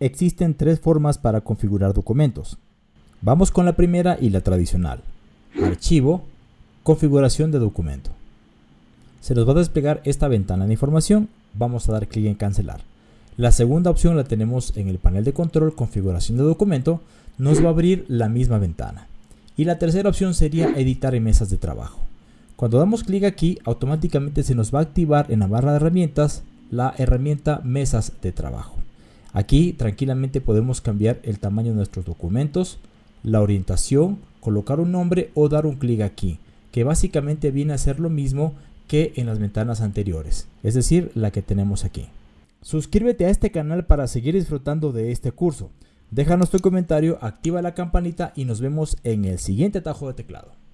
Existen tres formas para configurar documentos. Vamos con la primera y la tradicional. Archivo, configuración de documento. Se nos va a desplegar esta ventana de información, vamos a dar clic en cancelar. La segunda opción la tenemos en el panel de control, configuración de documento, nos va a abrir la misma ventana. Y la tercera opción sería editar en mesas de trabajo. Cuando damos clic aquí, automáticamente se nos va a activar en la barra de herramientas la herramienta mesas de trabajo. Aquí tranquilamente podemos cambiar el tamaño de nuestros documentos, la orientación, colocar un nombre o dar un clic aquí, que básicamente viene a ser lo mismo que en las ventanas anteriores, es decir, la que tenemos aquí. Suscríbete a este canal para seguir disfrutando de este curso. Déjanos tu comentario, activa la campanita y nos vemos en el siguiente atajo de teclado.